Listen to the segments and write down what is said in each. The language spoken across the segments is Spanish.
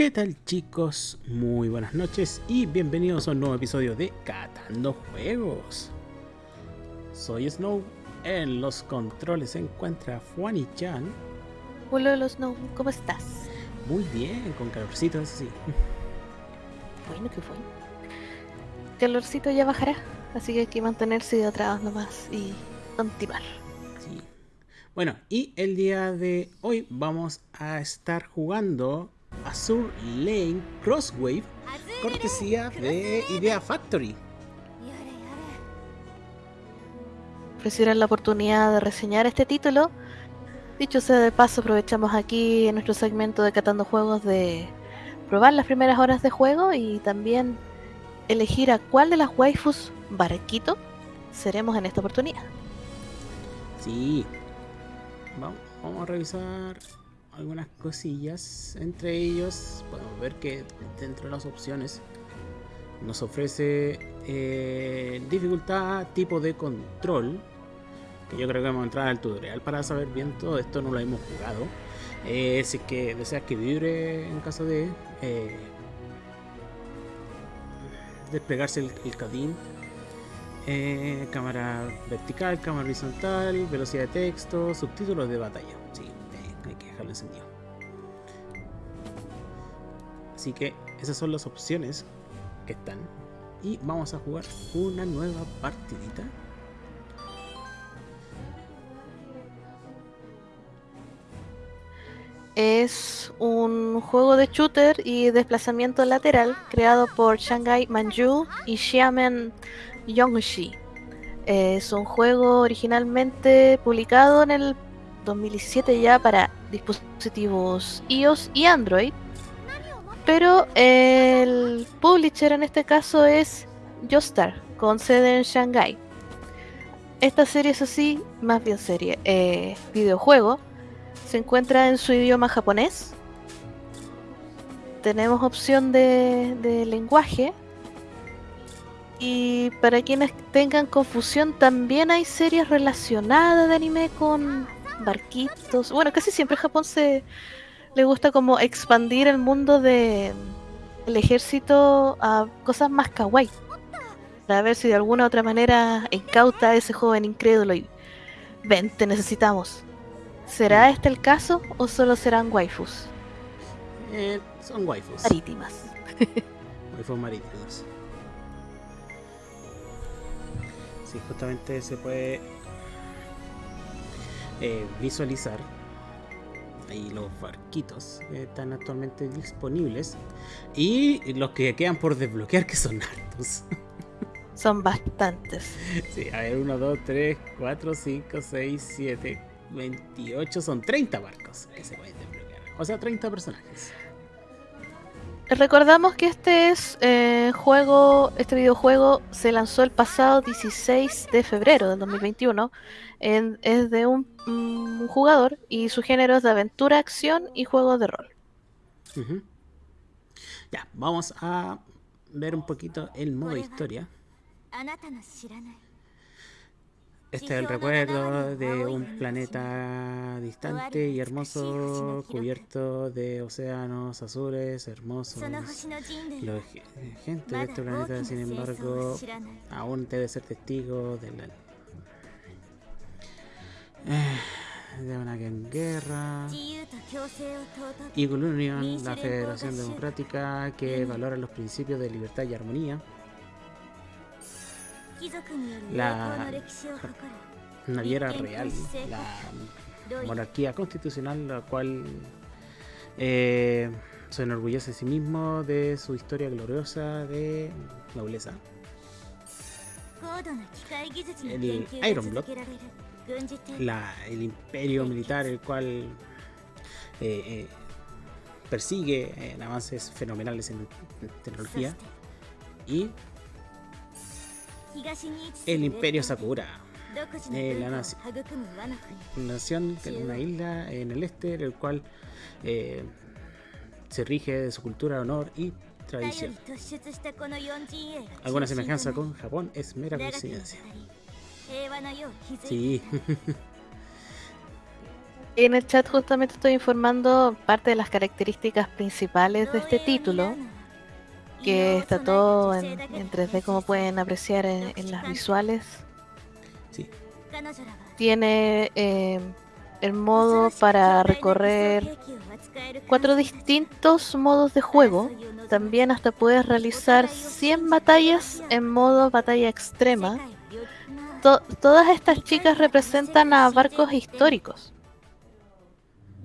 ¿Qué tal chicos? Muy buenas noches y bienvenidos a un nuevo episodio de Catando Juegos. Soy Snow, en los controles se encuentra Fuani Chan. Hola Snow, ¿cómo estás? Muy bien, con calorcito, eso sí. Bueno, qué bueno. Calorcito ya bajará, así que hay que mantenerse atrás nomás y continuar. Sí. Bueno, y el día de hoy vamos a estar jugando Azure Lane Crosswave, cortesía de Idea Factory. Ofrecieron la oportunidad de reseñar este título. Dicho sea de paso, aprovechamos aquí en nuestro segmento de Catando Juegos de probar las primeras horas de juego y también elegir a cuál de las waifus barquito seremos en esta oportunidad. Sí. Vamos, vamos a revisar algunas cosillas. Entre ellos, podemos ver que dentro de las opciones nos ofrece eh, dificultad, tipo de control. Que yo creo que vamos a entrar al tutorial para saber bien todo esto, no lo hemos jugado. Eh, si es que deseas que vibre en caso de eh, desplegarse el, el cadín. cámara vertical, cámara horizontal, velocidad de texto, subtítulos de batalla. Que dejarlo encendido. Así que esas son las opciones que están. Y vamos a jugar una nueva partidita. Es un juego de shooter y desplazamiento lateral creado por Shanghai Manju y Xiamen Yongxi. Es un juego originalmente publicado en el 2017 ya para dispositivos iOS y Android. Pero el publisher en este caso es Joestar, con sede en Shanghai. Esta serie, es así, más bien serie, eh, videojuego, se encuentra en su idioma japonés. Tenemos opción de lenguaje. Y para quienes tengan confusión, también hay series relacionadas de anime con barquitos. Bueno, casi siempre Japón se le gusta como expandir el mundo de el ejército a cosas más kawaii. Para ver si de alguna u otra manera incauta a ese joven incrédulo y ven, te necesitamos. ¿Será este el caso o solo serán waifus? Eh, son waifus. Marítimas. waifus marítimas. Sí, justamente se puede eh, visualizar ahí los barquitos que están actualmente disponibles. Y los que quedan por desbloquear que son hartos. Son bastantes. Sí, a ver 1, 2, 3, 4, 5, 6, 7 28 son 30 barcos que se pueden desbloquear. O sea 30 personajes. Recordamos que este es eh, juego, este videojuego se lanzó el pasado 16 de febrero del 2021. En, es de un, un, jugador y su género de aventura, acción y juego de rol. Ya, vamos a ver un poquito el modo historia. Este es el recuerdo de un planeta distante y hermoso, cubierto de océanos azules, hermosos. La gente de este planeta, sin embargo, aún debe ser testigo de la de una guerra. Eagle Union, la Federación Democrática que valora los principios de libertad y armonía la naviera real, la monarquía constitucional, la cual eh, se enorgullece a sí mismo de su historia gloriosa de nobleza. El Iron Blood, la, el imperio militar, el cual eh, eh, persigue en avances fenomenales en tecnología y el Imperio Sakura. Eh, la nación, nación una isla en el este, el cual eh, se rige de su cultura, honor y tradición. Alguna semejanza con Japón es mera coincidencia. Sí. En el chat justamente estoy informando parte de las características principales de este título, que está todo en, en 3D como pueden apreciar en, en las visuales. Sí. Tiene eh, el modo para recorrer cuatro distintos modos de juego. También hasta puedes realizar 100 batallas en modo batalla extrema. To- todas estas chicas representan a barcos históricos.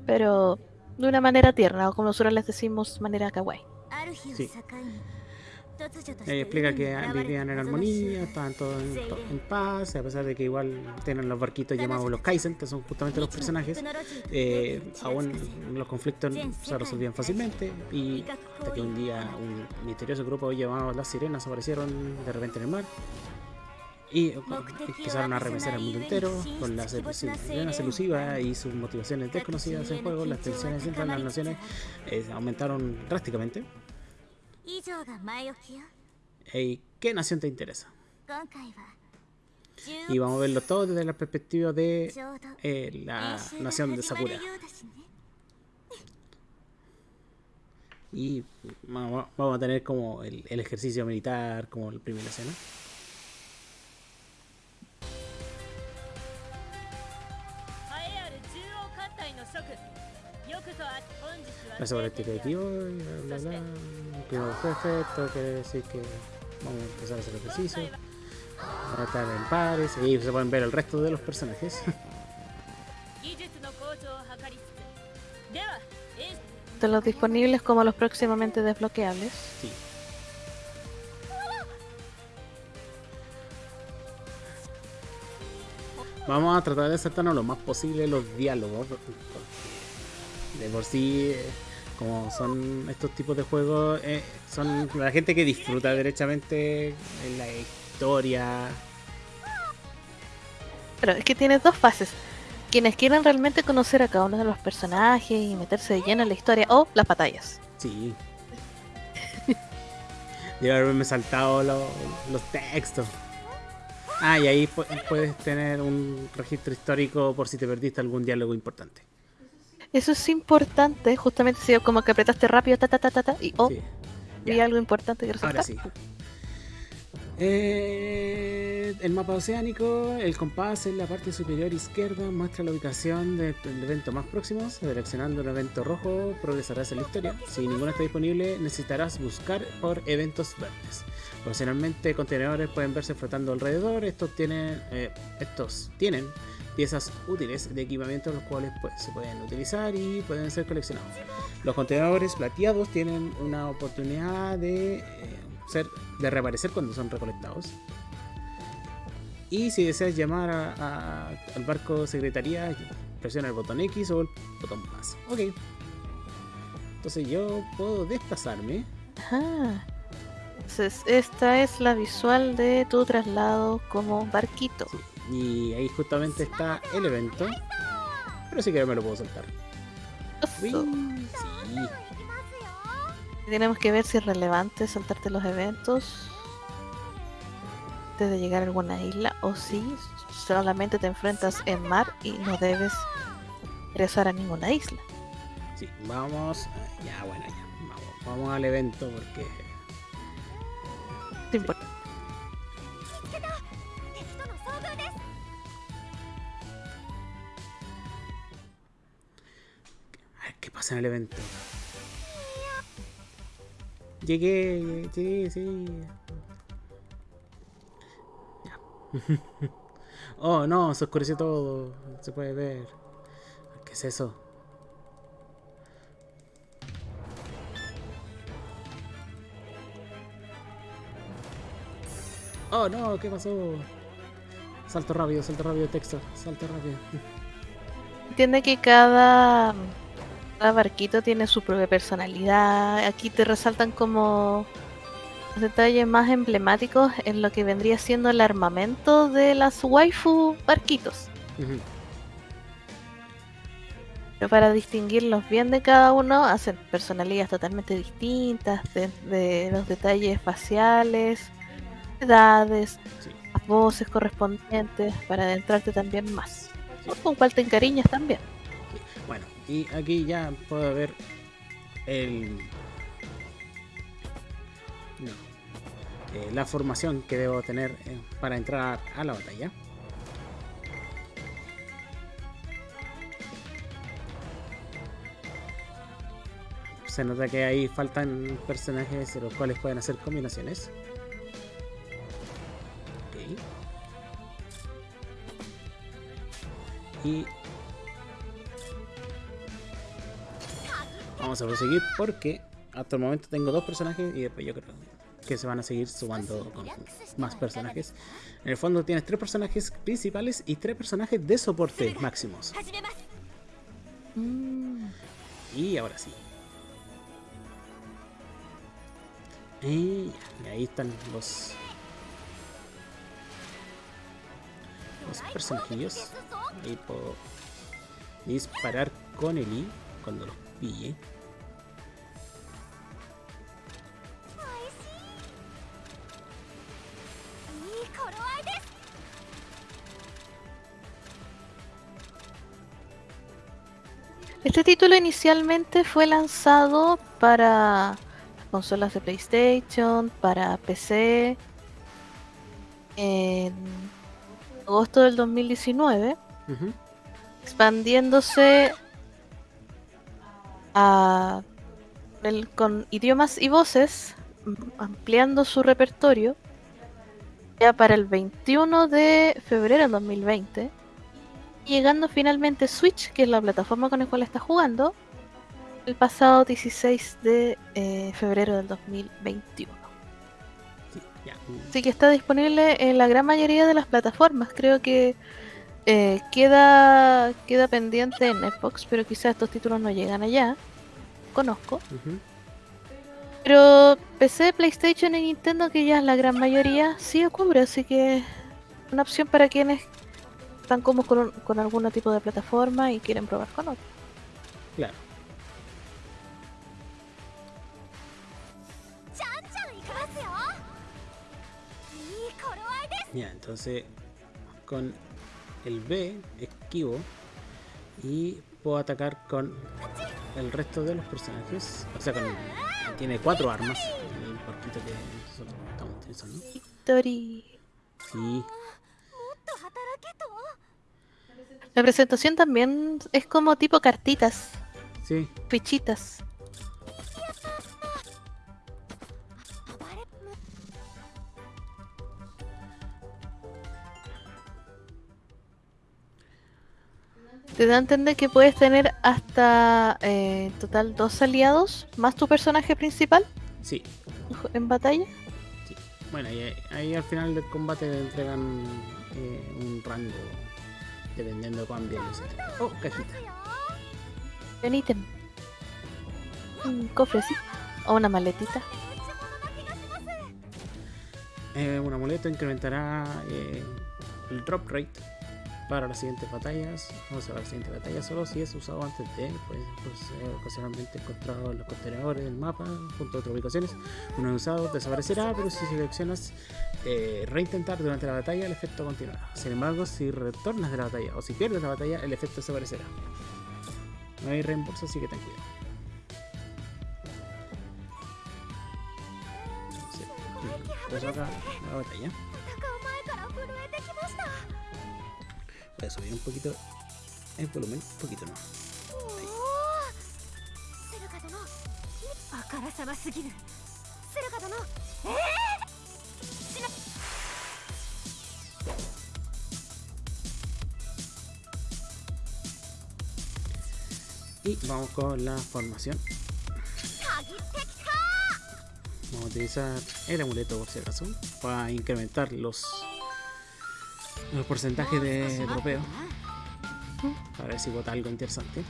Pero de una manera tierna, o como nosotros les decimos, manera kawaii. Sí. Ella explica que vivían en armonía, estaban todos en, en paz, a pesar de que igual tienen los barquitos llamados los Kaizen, que son justamente los personajes. eh, aún los conflictos se resolvían fácilmente y hasta que un día un misterioso grupo llamado las sirenas aparecieron de repente en el mar y empezaron a arremesar al mundo entero con las sirenas elusivas y sus motivaciones desconocidas en juego, las tensiones entre las naciones eh, aumentaron drásticamente. Ey, ¿Qué nación te interesa? Y vamos a verlo todo desde la perspectiva de eh, la nación de Sakura. Y vamos vamos a tener como el, el ejercicio militar, como la primera escena. La sobre el y bla bla bla. Primo jefe, esto quiere decir que vamos a empezar a hacer ejercicio. Estar en pares y se pueden ver el resto de los personajes. De los disponibles como los próximamente desbloqueables. Sí. Vamos a tratar de saltarnos lo más posible los diálogos. De por sí, eh, como son estos tipos de juegos, eh, son la gente que disfruta derechamente en la historia. Pero es que tiene dos fases. Quienes quieran realmente conocer a cada uno de los personajes y meterse de lleno en la historia o las batallas. Sí. Debe haberme saltado lo- los textos. Ah, y ahí pu- puedes tener un registro histórico por si te perdiste algún diálogo importante. Eso es importante, justamente si como que apretaste rápido, ta ta ta ta, ta y oh, Sí. vi algo importante que resaltar. Ahora sí. Eh, el mapa oceánico, el compás en la parte superior izquierda muestra la ubicación del evento más próximo. Seleccionando un evento rojo progresarás en la historia. Si ninguno está disponible, necesitarás buscar por eventos verdes. Ocasionalmente contenedores pueden verse flotando alrededor. Estos tienen, eh, estos tienen piezas útiles de equipamiento los cuales pues, se pueden utilizar y pueden ser coleccionados. Los contenedores plateados tienen una oportunidad de eh, ser de reaparecer cuando son recolectados. Y si deseas llamar a- a- al barco secretaría, presiona el botón X o el botón más. Ok. Entonces yo puedo desplazarme. Ajá. Entonces, esta es la visual de tu traslado como barquito. Sí, y ahí justamente está el evento. Pero si quiero me lo puedo saltar. Uy, sí. Tenemos que ver si es relevante saltarte los eventos antes de llegar a alguna isla o si solamente te enfrentas en mar y no debes ingresar a ninguna isla. Sí, vamos. Ya, bueno, ya. Vamos, vamos al evento porque. En el evento. Llegué, sí. Ya. oh, no, se oscureció todo. Se puede ver. ¿Qué es eso? Oh, no, ¿qué pasó? Salto rápido, salto rápido, texto. Salto rápido. Entiende que cada, cada barquito tiene su propia personalidad. Aquí te resaltan como los detalles más emblemáticos en lo que vendría siendo el armamento de las waifu barquitos. Pero para distinguirlos bien de cada uno, hacen personalidades totalmente distintas, de, de los detalles faciales, edades, Sí. las voces correspondientes, para adentrarte también más. O con cual te encariñas también. Y aquí ya puedo ver el... No. Eh, la formación que debo tener eh, para entrar a la batalla. Se nota que ahí faltan personajes de los cuales pueden hacer combinaciones. Ok. Y vamos a proseguir porque hasta el momento tengo dos personajes y después yo creo que se van a seguir sumando con más personajes. En el fondo tienes tres personajes principales y tres personajes de soporte máximos. Y ahora sí. Y ahí están los los personajillos. Ahí puedo disparar con el I cuando los pille. Este título inicialmente fue lanzado para consolas de PlayStation, para PC, en agosto del 2019, Ujú. expandiéndose a el- con idiomas y voces, ampliando su repertorio ya para el 21 de febrero del 2020, llegando finalmente Switch, que es la plataforma con la cual está jugando, el pasado 16 de eh, febrero del 2021. Sí. Así que está disponible en la gran mayoría de las plataformas. Creo que eh, queda, queda pendiente en Xbox, pero quizás estos títulos no llegan allá. Conozco. Pero PC, PlayStation y Nintendo, que ya es la gran mayoría, sí cubre, así que una opción para quienes están cómodos con, con algún tipo de plataforma y quieren probar con otro. Claro. Ya, entonces con el B esquivo y puedo atacar con el resto de los personajes. O sea, con, tiene cuatro armas. El porquito que nosotros estamos utilizando. Victory. Sí, La presentación también es como tipo cartitas, sí. fichitas. Te da a entender que puedes tener hasta eh, en total dos aliados, más tu personaje principal Sí, en batalla. sí. Bueno, y ahí, ahí al final del combate te entregan eh, un rango dependiendo de cuán bien. Oh, cajita. Un ítem. Un cofre, sí. O una maletita. Eh, un amuleto incrementará eh, el drop rate para las siguientes batallas. Vamos a ver las siguientes batallas solo si es usado antes de, pues, pues eh, ocasionalmente encontrado en los contenedores del mapa junto a otras ubicaciones. Uno usado desaparecerá, pero si seleccionas eh, reintentar durante la batalla, el efecto continuará. Sin embargo, si retornas de la batalla o si pierdes la batalla, el efecto desaparecerá. No hay reembolso, así que ten cuidado. Entonces, paso acá la batalla. Voy subir un poquito eh, el volumen, un poquito no. Y vamos con la formación. Vamos a utilizar el amuleto por si acaso para incrementar los el porcentaje de dropeo. A ver si vota algo interesante.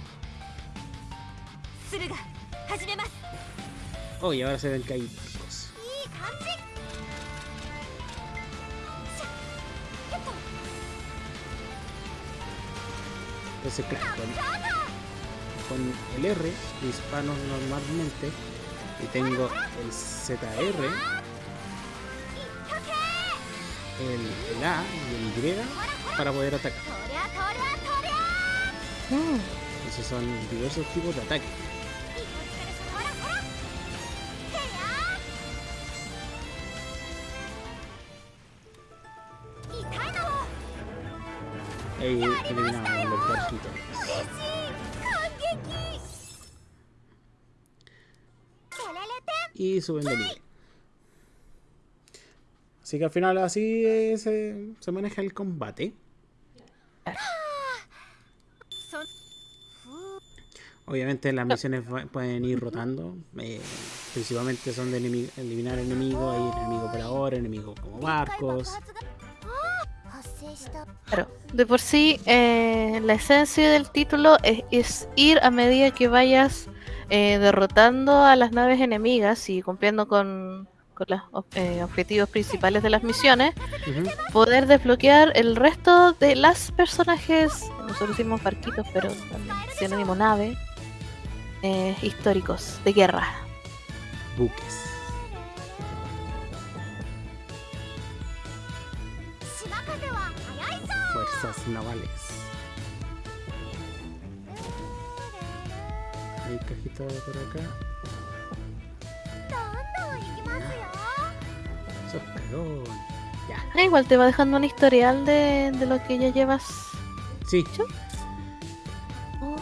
Oh, y ahora se ven el caído, chicos. Entonces, claro, con, el R, disparo normalmente, y tengo el ZR, el, el A y el Y para poder atacar. Mm. Esos son diversos tipos de ataques. Ahí. Y suben de nivel. Así que al final así se, maneja el combate. Obviamente las misiones pueden ir rotando. Eh, principalmente son de eliminar enemigos, hay enemigo por enemigos como barcos. De por sí eh, la esencia del título es, ir a medida que vayas eh, derrotando a las naves enemigas y cumpliendo con con los eh, objetivos principales de las misiones, poder desbloquear el resto de las personajes, nosotros hicimos barquitos, pero sinónimo nave, eh, históricos, de guerra. Buques. Fuerzas navales. Hay cajita por acá. Sos cagón. Ya. Ah, igual te va dejando un historial de, de lo que ya llevas. Sí. Oh.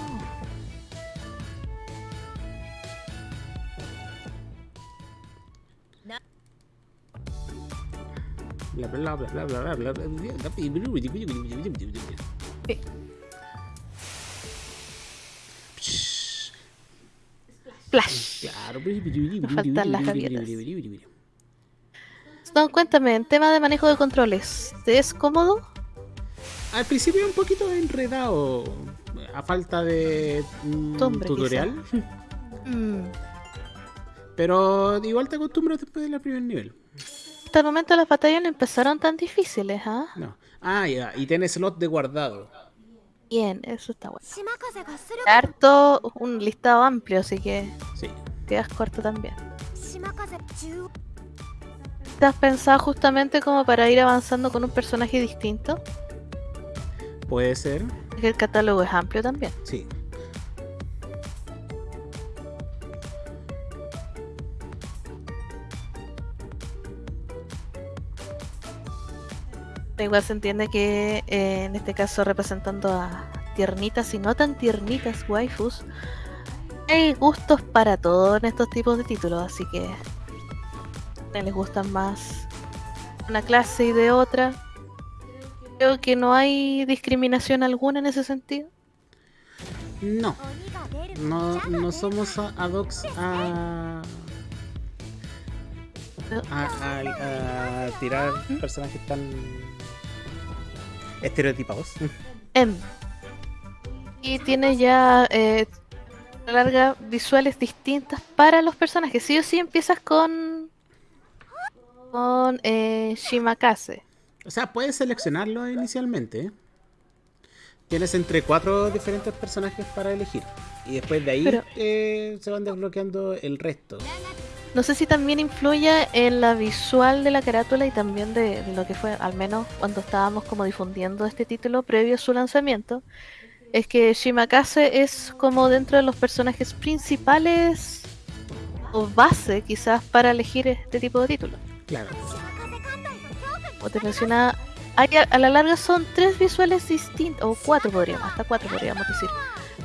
Bla bla bla bla bla bla bla bla bla Sí. Flash. Claro. faltan las gaviotas. No, cuéntame, en tema de manejo de controles, ¿te es cómodo? Al principio un poquito enredado. A falta de tutorial. Mm. Pero igual te acostumbras después del primer nivel. Hasta el momento las batallas no empezaron tan difíciles, ¿ah? No. Ah, ya. Y tiene slot de guardado bien, eso está bueno. Harto, un listado amplio, así que quedas corto también. ¿Estás pensado justamente como para ir avanzando con un personaje distinto? Puede ser. que El catálogo es amplio también. Sí. igual se entiende que eh, en este caso representando a tiernitas y no tan tiernitas waifus, hay gustos para todo en estos tipos de títulos, así que les gustan más una clase y de otra. Creo que no hay discriminación alguna en ese sentido. No, no, no somos ad hoc a, a, a, a, tirar personajes tan estereotipados. Em. Y tiene ya eh, a la larga visuales distintas para los personajes. Sí o sí empiezas con. con eh, Shimakase. O sea, puedes seleccionarlo inicialmente. ¿eh? Tienes entre cuatro diferentes personajes para elegir. Y después de ahí Pero- eh, se van desbloqueando el resto. No sé si también influye en la visual de la carátula y también de, lo que fue, al menos cuando estábamos como difundiendo este título previo a su lanzamiento, es que Shimakase es como dentro de los personajes principales o base quizás para elegir este tipo de título. Claro. Como te mencionaba, a, a la larga son tres visuales distintos, o cuatro podríamos, hasta cuatro podríamos decir.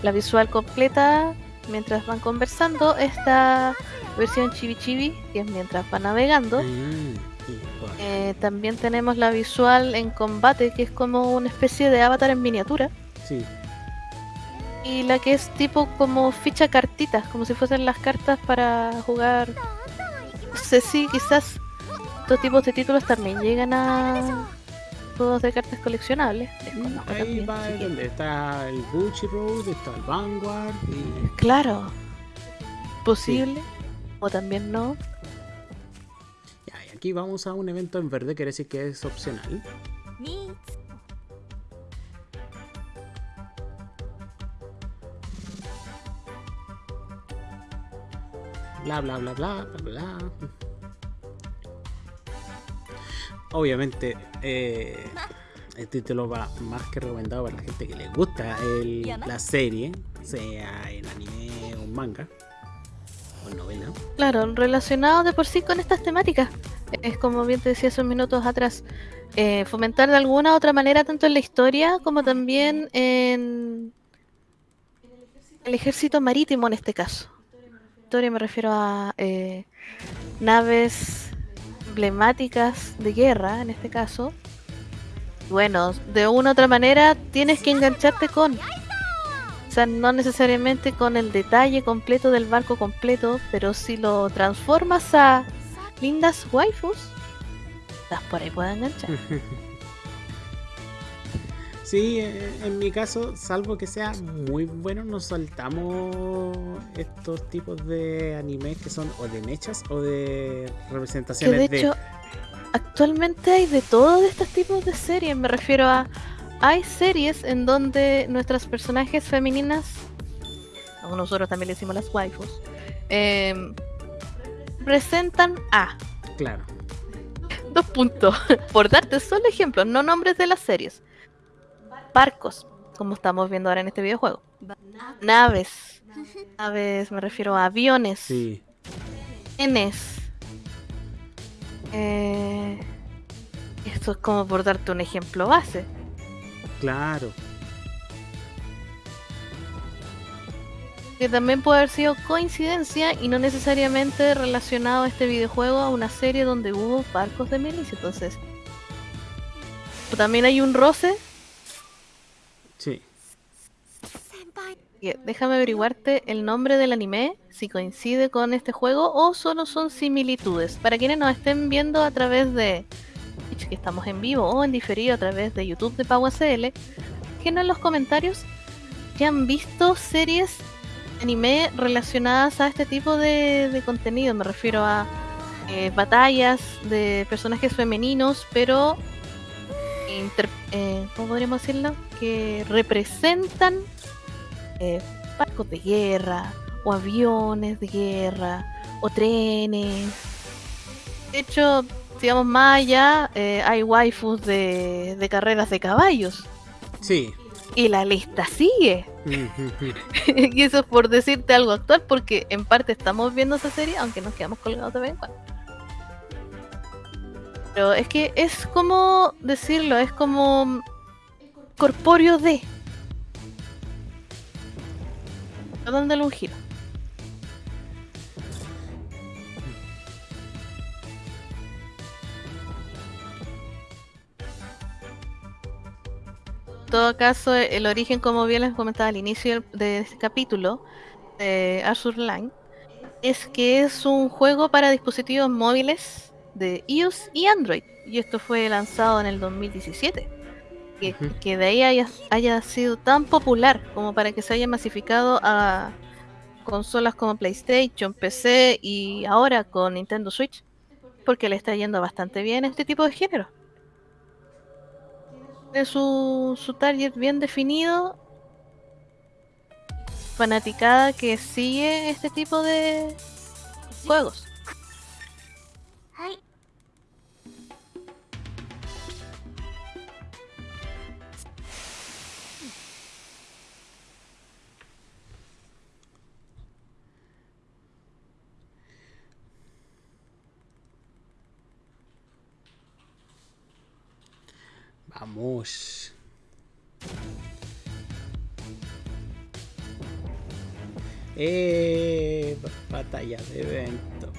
La visual completa, mientras van conversando, esta versión chibi chibi, que es mientras van navegando. Mm, sí. Eh, también tenemos la visual en combate, que es como una especie de avatar en miniatura. Sí. Y la que es tipo como ficha cartitas, como si fuesen las cartas para jugar. No sé si quizás estos tipos de títulos también llegan a juegos de cartas coleccionables. Mm, Desconozco Ahí también, va que- está el Gucci Road, está el Vanguard y Claro. Posible. O también no. Ya, y aquí vamos a un evento en verde, quiere decir que es opcional. Bla bla bla bla bla bla. Obviamente, eh, este título va más que recomendado para la gente que le gusta el- la serie, sea en anime o en manga o en novela. Claro, relacionado de por sí con estas temáticas. Es como bien te decía hace unos minutos atrás, eh, fomentar de alguna u otra manera tanto en la historia como también en el ejército marítimo en este caso. Historia me refiero a eh, naves emblemáticas de guerra en este caso. Bueno, de una u otra manera tienes que engancharte con. O sea, no necesariamente con el detalle completo del barco completo, pero si lo transformas a lindas waifus, las por ahí pueden enganchar. Sí, eh, en mi caso, salvo que sea muy bueno, nos saltamos estos tipos de animes que son o de mechas o de Que representaciones de hecho, actualmente hay de todos estos tipos de series. Me refiero a. Hay series en donde nuestras personajes femeninas, a nosotros también le decimos las waifus, em, presentan a. Claro. Dos puntos. Por darte solo ejemplos, no nombres de las series. Barcos, como estamos viendo ahora en este videojuego. Naves. Naves, me refiero a aviones. Sí. Trenes. Eh, esto es como por darte un ejemplo base. Claro. Que también puede haber sido coincidencia y no necesariamente relacionado a este videojuego a una serie donde hubo barcos de milicia. Entonces, también hay un roce. Sí. 先輩 que déjame averiguarte el nombre del anime, si coincide con este juego o solo son similitudes. Para quienes nos estén viendo a través de que estamos en vivo o en diferido a través de YouTube de PauACL, déjenos en los comentarios que han visto series anime relacionadas a este tipo de, contenido. Me refiero a eh, batallas de personajes femeninos, pero inter- eh, ¿cómo podríamos decirlo? Que representan eh, barcos de guerra, o aviones de guerra, o trenes. De hecho, digamos más allá, eh, hay waifus de, de carreras de caballos. Sí. Y la lista sigue. y eso es por decirte algo actual, porque en parte estamos viendo esa serie, aunque nos quedamos colgados de vez en cuando. Pero es que es como decirlo, es como corpóreo de. Dándole un giro. En todo caso, el origen, como bien les comentaba al inicio de este capítulo de Azur Line, es que es un juego para dispositivos móviles de iOS y Android. Y esto fue lanzado en el 2017. Que, de ahí haya, haya sido tan popular como para que se haya masificado a consolas como PlayStation, PC y ahora con Nintendo Switch. Porque le está yendo bastante bien este tipo de género de su, su target bien definido. Fanaticada que sigue este tipo de juegos. batallas, evento.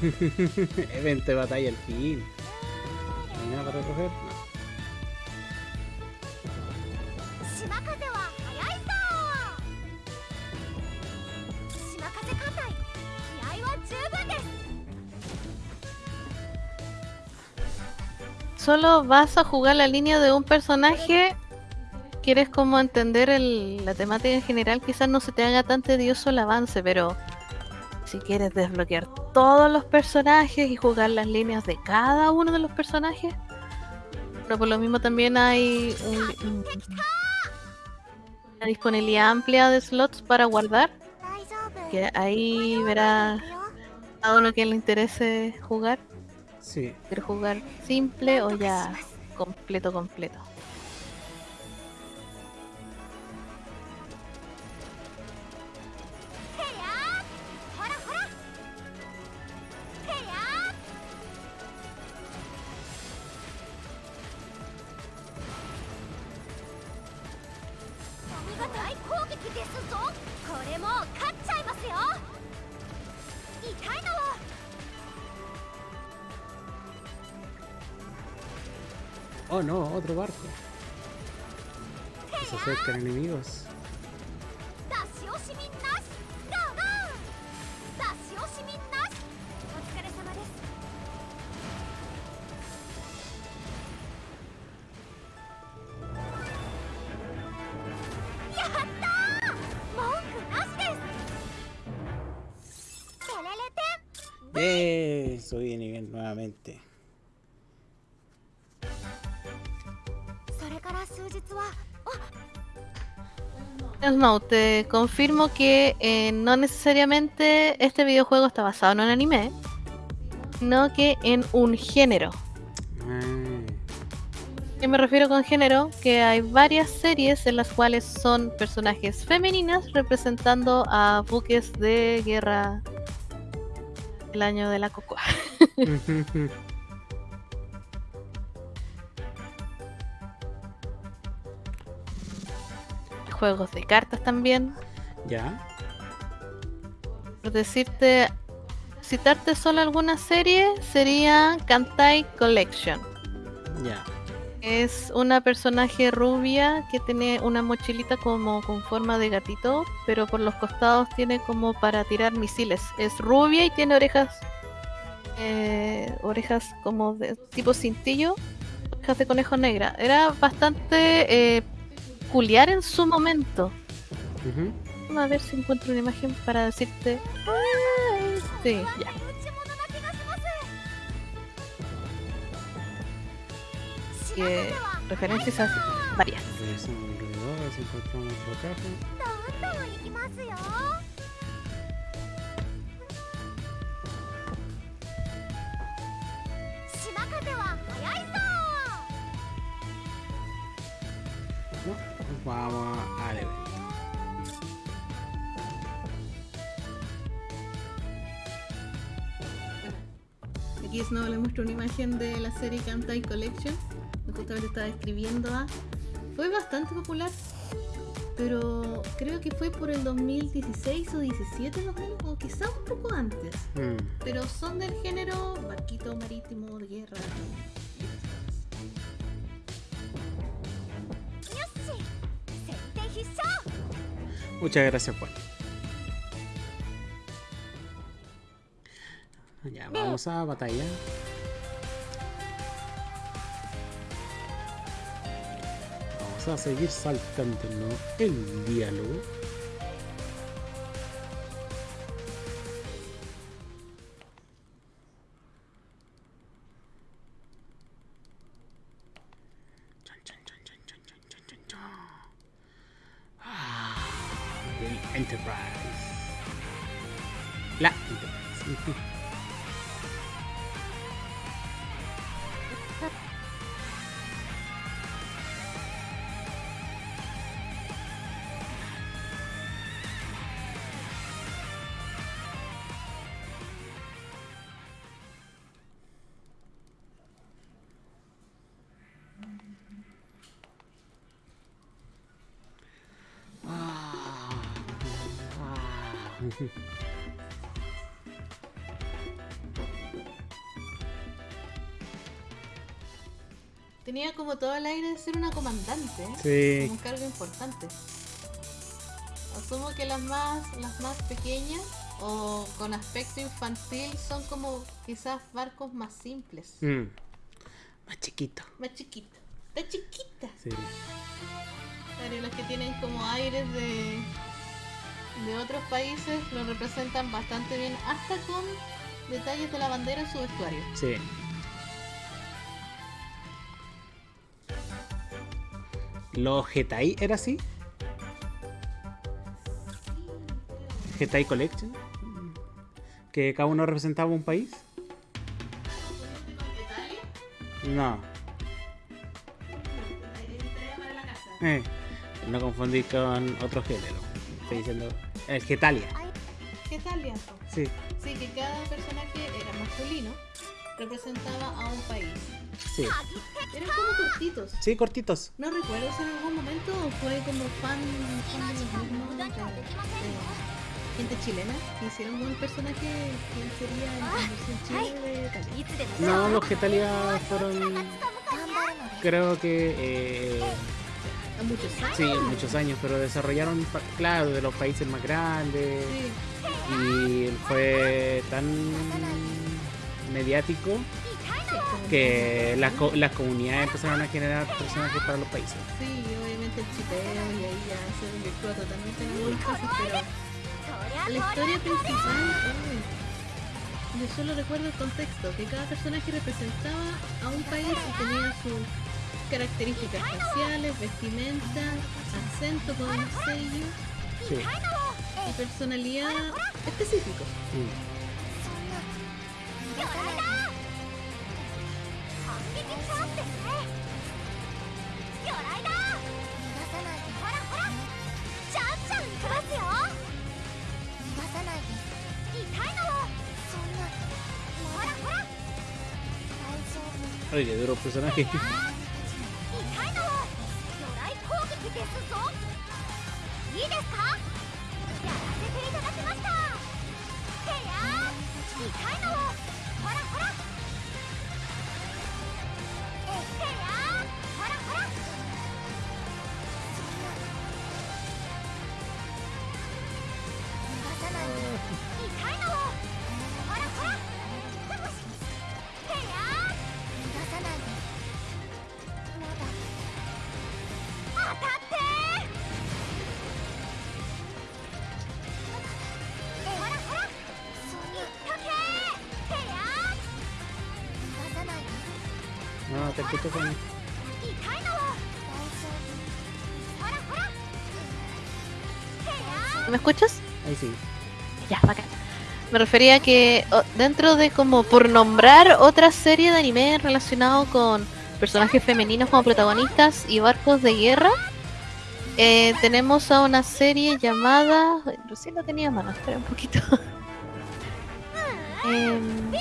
evento de batalla al fin. ¿Hay nada para recoger? No. Solo vas a jugar la línea de un personaje quieres como entender la temática en general, quizás no se te haga tan tedioso el avance, pero si quieres desbloquear todos los personajes y jugar las líneas de cada uno de los personajes. Pero por lo mismo también hay un, una disponibilidad amplia de slots para guardar. Que ahí verá a uno que le interese jugar. Sí. ¿Quiere jugar simple o ya completo, completo? subí de nivel nuevamente. No, te confirmo que eh, no necesariamente este videojuego está basado en un anime, sino que en un género. Ah. ¿Qué me refiero con género? Que hay varias series en las cuales son personajes femeninas representando a buques de guerra el año de la cocoa. Juegos de cartas también. ¿Ya? Por decirte, citarte solo alguna serie, sería Kantai Collection. Ya. Es una personaje rubia que tiene una mochilita como con forma de gatito, pero por los costados tiene como para tirar misiles. Es rubia y tiene orejas, eh, orejas como de tipo cintillo, orejas de conejo negra. Era bastante eh, peculiar en su momento. A ver si encuentro una imagen para decirte. Ay, sí, ya. Que referencias a varias. Vamos al evento. Aquí Snow le muestro una imagen de la serie Kantai Collection. que Justamente estaba escribiendo a. Fue bastante popular. Pero creo que fue por el 2016 o 17 más o menos, o quizá un poco antes. Mm, Pero son del género barquito marítimo de guerra. Muchas gracias, Juan. Ya, vamos a batalla. Vamos a seguir saltándonos el diálogo. Tenía como todo el aire de ser una comandante. ¿eh? Sí. Como un cargo importante. Asumo que las más, las más pequeñas o con aspecto infantil son como quizás barcos más simples. Mm. Más chiquito. Más chiquitos. Está chiquita. Sí. Claro, y los que tienen como aires de, de otros países lo representan bastante bien, hasta con detalles de la bandera en su vestuario. Sí. ¿Los Getai era así? Getai Collection. Que cada uno representaba un país. No. Eh, no confundir con otro género. Estoy diciendo. El Getalia. ¿Qué tal, Lianzo? Sí. Sí, que cada personaje era masculino, representaba a un país. Sí. Eran como cortitos. Sí, cortitos. No recuerdo si en algún momento fue como fan, fan de los mismos, de, de gente chilena hicieron un personaje que sería en la versión chile de Talia. No, los que Talia fueron. Creo que. Eh, muchos años. Sí, muchos años, pero desarrollaron, claro, de los países más grandes. Sí. Y fue tan mediático que la, la comunidad empezaron a generar personajes para los países. Sí, obviamente el chipeo y ahí ya se desvirtúa totalmente en algunos casos, pero la historia principal, eh, yo solo recuerdo el contexto, que cada personaje representaba a un país y tenía sus características faciales, vestimenta, acento con un sello y personalidad específica. 魚雷だ反撃チャンスですね魚雷だ逃がさないでほらほらちゃんちゃんいきますよ逃がさないで痛いのそんなほらほら大丈夫 Oye, qué duro personaje. No, te escucho con... 痛いの大丈夫ほらほらへや ¿Me escuchas? Ahí sí. Ya, bacán. Me refería a que o- dentro de como por nombrar otra serie de anime relacionado con personajes femeninos como protagonistas y barcos de guerra, eh, tenemos a una serie llamada... ay, Recién la tenía a mano, espera un poquito. Em,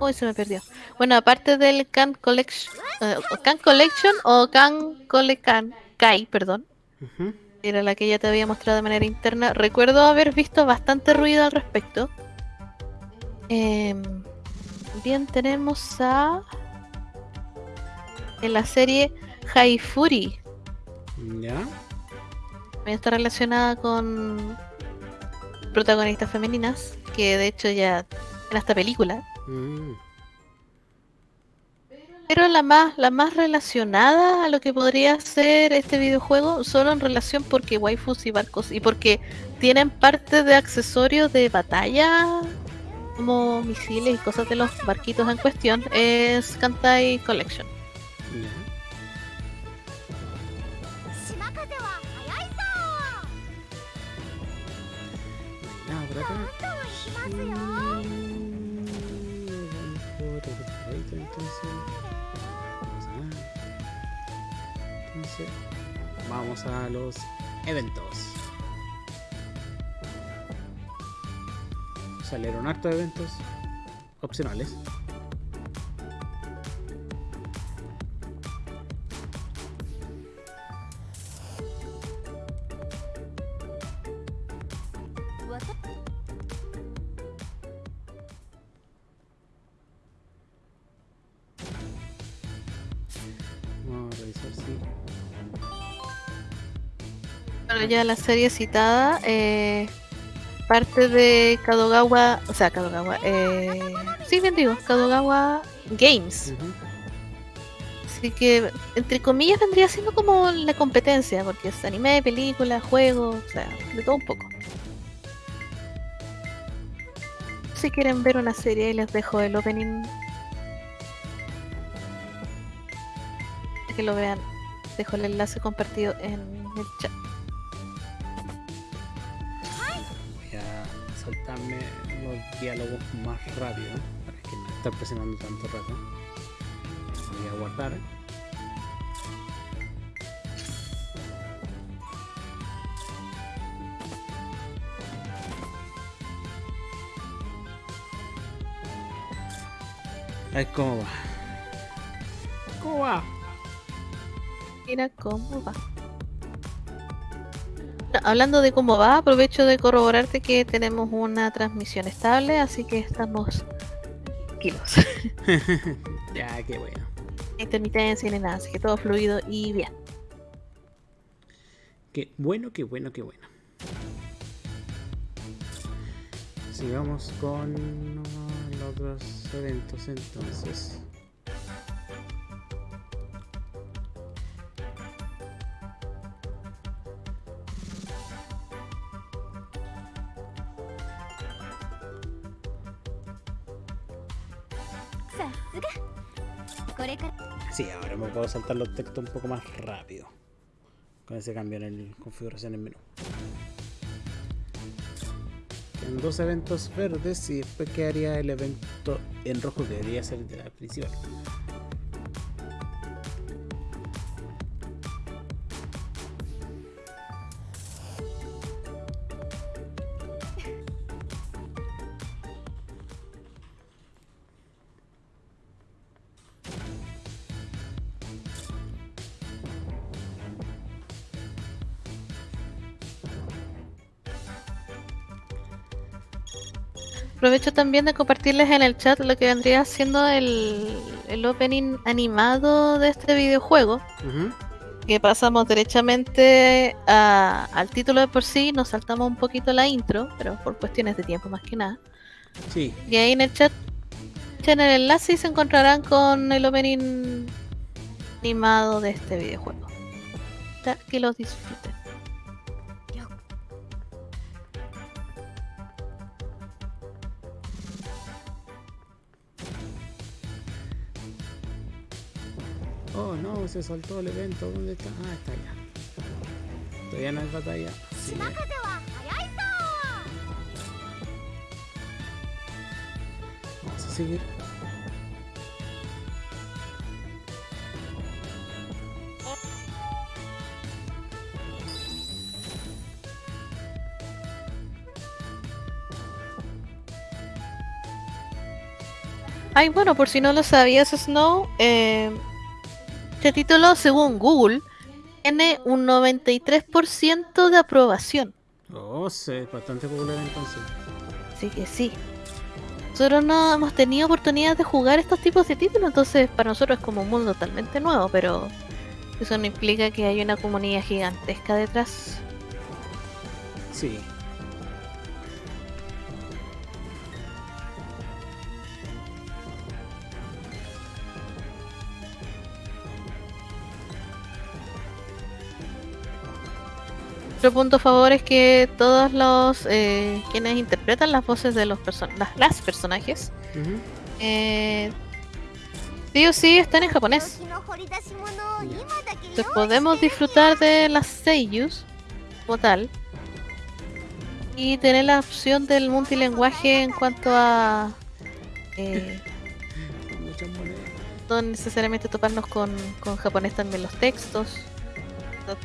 Uy, se me perdió. Bueno, aparte del Can Collection, eh, Can Collection o Can Colecan Kai, perdón, era la que ya te había mostrado de manera interna. Recuerdo haber visto bastante ruido al respecto. Em, bien, tenemos a. En la serie Haifuri. ¿Ya? También está relacionada con protagonistas femeninas. Que de hecho ya en esta película. Mm. Pero la más, la más relacionada a lo que podría ser este videojuego, solo en relación porque waifus y barcos y porque tienen parte de accesorios de batalla, como misiles y cosas de los barquitos en cuestión, es Kantai Collection. Vamos a los eventos. Salieron hartos eventos opcionales. Vamos a revisar. Bueno, ya la serie citada, eh, parte de Kadogawa, o sea, Kadogawa, eh, sí, bien digo, Kadogawa Games. Así que, entre comillas, vendría siendo como la competencia, porque es anime, película, juego, o sea, de todo un poco. Si quieren ver una serie, ahí les dejo el opening. Para que lo vean, dejo el enlace compartido en el chat. Diálogos más rápido para que no estar presionando tanto rato. Voy a guardar. A ver cómo va. ¿Cómo va? Mira cómo va. Hablando de cómo va, aprovecho de corroborarte que tenemos una transmisión estable, así que estamos tranquilos. Ya, qué bueno. Intermitencia ni nada, así que todo fluido y bien. Qué bueno, qué bueno, qué bueno. Sigamos con los otros eventos entonces. Sí, ahora me puedo saltar los textos un poco más rápido. Con ese cambio en el configuración en menú. Quedan dos eventos verdes y después quedaría el evento en rojo que debería ser el de la principal. Aprovecho también de compartirles en el chat lo que vendría siendo el, el opening animado de este videojuego. Que pasamos derechamente a- al título de por sí, nos saltamos un poquito la intro, pero por cuestiones de tiempo más que nada. Sí, Y ahí en el chat echen el enlace y se encontrarán con el opening animado de este videojuego. Ya que los disfruten. Oh no, se saltó el evento, ¿dónde está? Ah, está allá. Todavía no hay batalla. Sí. Vamos a seguir. Ay, bueno, por si no lo sabías, Snow, eh, este título, según Google, tiene un 93% de aprobación. Oh, sí, es bastante popular entonces. Así que sí. Nosotros no hemos tenido oportunidad de jugar estos tipos de títulos, entonces para nosotros es como un mundo totalmente nuevo, pero eso no implica que haya una comunidad gigantesca detrás. Sí. Otro punto favor es que todos los eh, quienes interpretan las voces de los person las, personajes uh sí o sí están en japonés. Entonces podemos disfrutar de las seiyus como tal y tener la opción del multilenguaje en cuanto a eh, no necesariamente toparnos con, con japonés también los textos.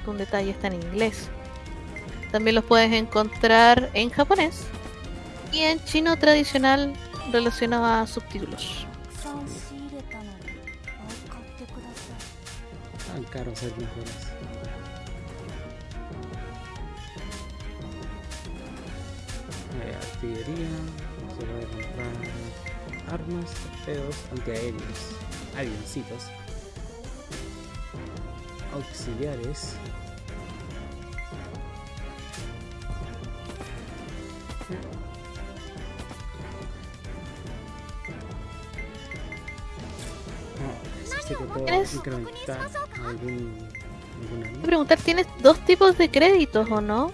Un detalle está en inglés. También los puedes encontrar en japonés y en chino tradicional relacionado a subtítulos. Tan caros ser mejores. Artillería, se puede comprar armas, torpedos, antiaéreos, avioncitos, auxiliares, ¿Tienes... incrementar preguntar, ¿tienes dos tipos de créditos o no?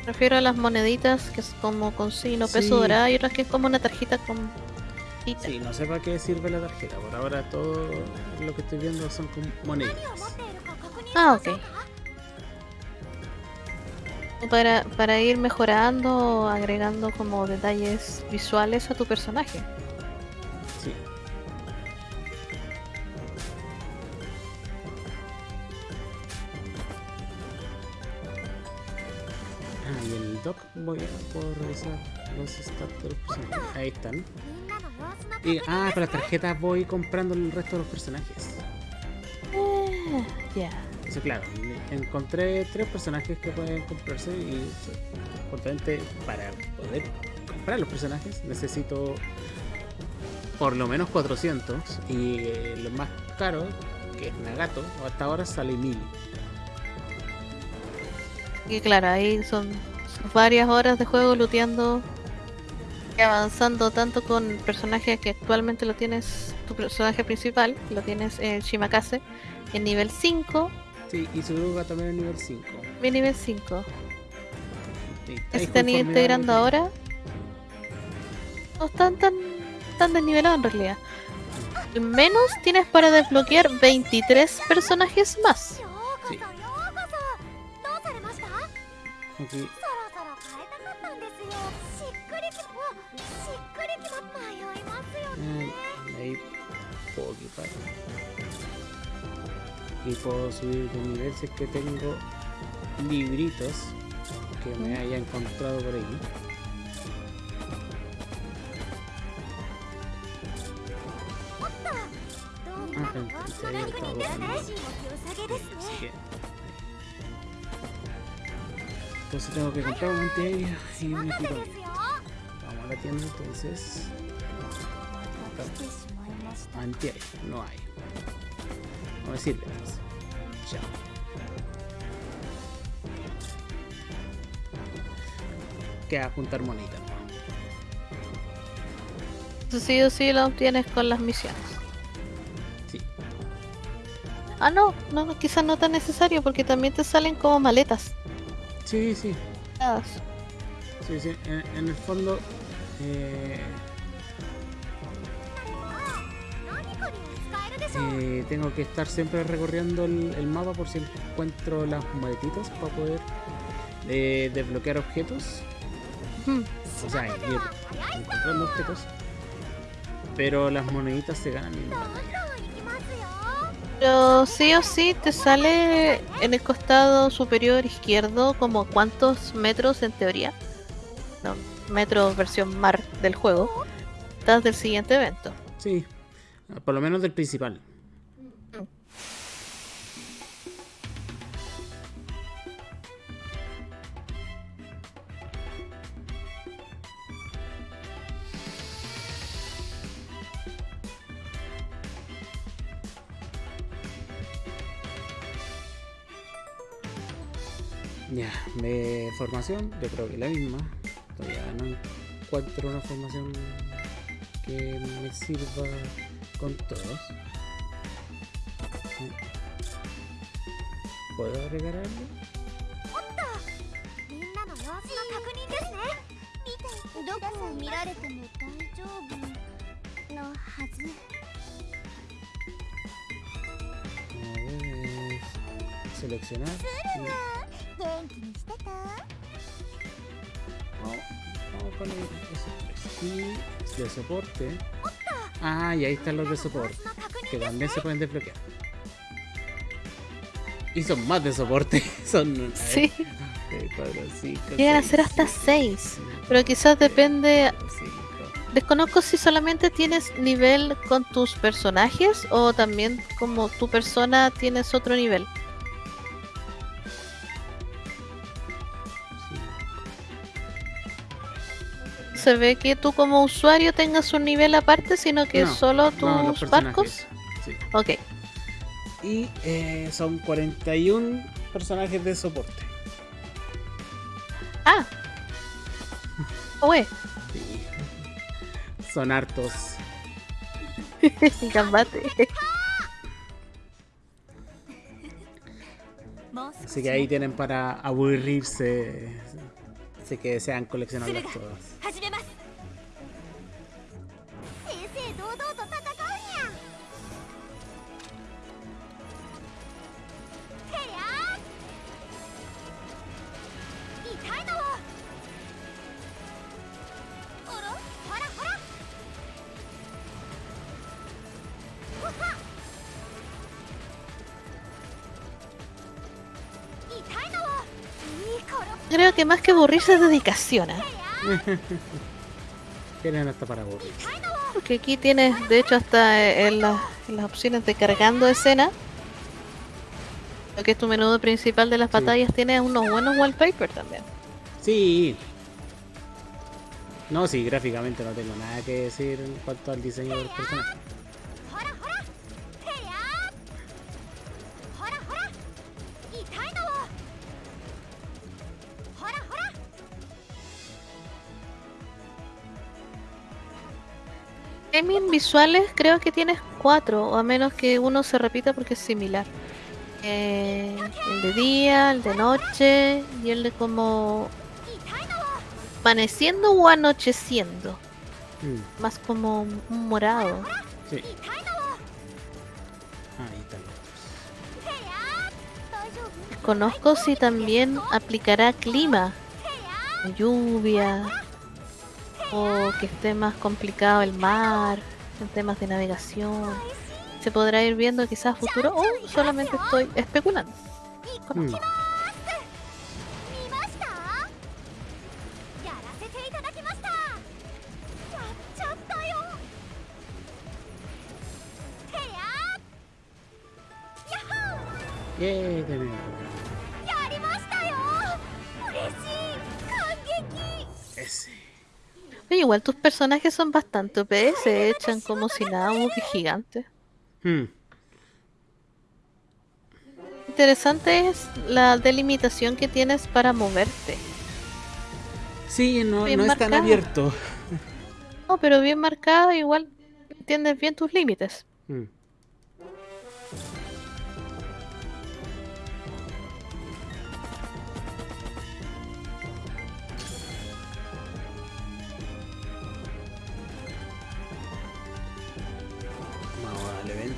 Me refiero a las moneditas que es como consigno, peso dorado y otras que es como una tarjeta con... Sí, no sé para qué sirve la tarjeta, por ahora todo lo que estoy viendo son con monedas. Ah, ok para, para ir mejorando, agregando como detalles visuales a tu personaje. Voy a puedo revisar los stats de los personajes. Ahí están. Y, ah, con las tarjetas voy comprando el resto de los personajes. Ah, ya. Yeah. Eso claro, encontré tres personajes que pueden comprarse y justamente para poder comprar los personajes necesito por lo menos 400 y eh, lo más caro que es Nagato hasta ahora sale 1000. Y claro, ahí son varias horas de juego looteando y avanzando tanto con personajes que actualmente lo tienes, tu personaje principal, lo tienes en Shimakase, en nivel 5, Sí, y su druga también es nivel 5. mi nivel 5. Sí, ¿Se ahí están integrando ahora? No están tan, tan desnivelados en realidad. Al menos tienes para desbloquear 23 personajes más. よう y puedo subir de nivel si que tengo libritos que me haya encontrado por ahí. Pues entonces tengo que comprar un antiaéreo y un vamos a la tienda entonces bastante no hay. No me. Chao. Queda juntar monita. Sí o sí lo obtienes con las misiones. Sí. Ah, no, no, quizás no tan necesario porque también te salen como maletas. Sí, sí. Ah. Sí, sí, en, en el fondo... Eh eh, tengo que estar siempre recorriendo el, mapa por si encuentro las maletitas para poder eh, desbloquear objetos. Hmm. O sea, ir encontrando objetos. Pero las moneditas se ganan en pero sí o sí te sale en el costado superior izquierdo como cuántos metros en teoría. No, metros versión mar del juego. Estás del siguiente evento. Sí, por lo menos del principal. Ya, de formación, yo creo que la misma. Todavía no encuentro una formación que me sirva con todos. ¿Puedo agregar algo? みんなの様子の確認ですね見てどこを見られても大丈夫のはず A ver, seleccionar. y 元気にしてた Vamos, vamos con el S3. Y de soporte. Ah, y ahí están los de soporte. の確認 Que también se pueden desbloquear. Y son más de soporte. Son. a ver, Sí, tres, cuatro, cinco, llegan a seis, ser hasta siete, 6. ocho, Pero quizás depende. cinco. Desconozco si solamente tienes nivel con tus personajes o también como tu persona tienes otro nivel. Se ve que tú como usuario tengas un nivel aparte, sino que No, solo tus barcos. Sí. Ok. Y eh, son 41 personajes de soporte. Ah. Oye, Sí. Son hartos. gambate. Así que ahí tienen para aburrirse. Así que desean coleccionarlos todos. Creo que más que aburrirse es dedicación. ¿eh? Tienen hasta para aburrir. Porque aquí tienes, de hecho, hasta eh, en, las opciones de cargando escena. Lo que es tu menú principal de las batallas, tiene unos buenos wallpapers también. Sí. No, sí, gráficamente no tengo nada que decir en cuanto al diseño del personaje. visuales creo que tienes cuatro, o a menos que uno se repita porque es similar. Eh, el de día, el de noche y el de como amaneciendo o anocheciendo. Hmm. Más como un morado. Sí. Conozco si también aplicará clima, lluvia, o que esté más complicado el mar, en temas de navegación. Se podrá ir viendo quizás a futuro o solamente estoy especulando. い Mm, 見 Igual tus personajes son bastante OP, se echan como si nada, como que gigantes. Mm, Interesante es la delimitación que tienes para moverte. Sí, no, Bien no es tan abierto. No, pero bien marcada, igual entiendes bien tus límites. Mm.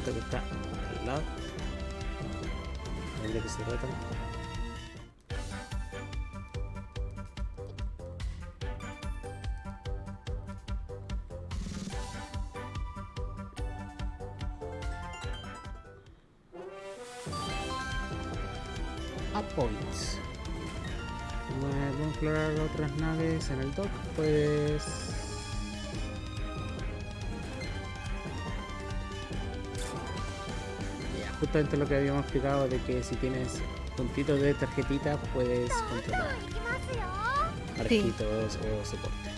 Que está al lado. A ver de qué se trata. A points. Explorar otras naves en el dock, pues. justamente lo que habíamos explicado de que si tienes puntitos de tarjetita puedes controlar arquitos sí. o soporte.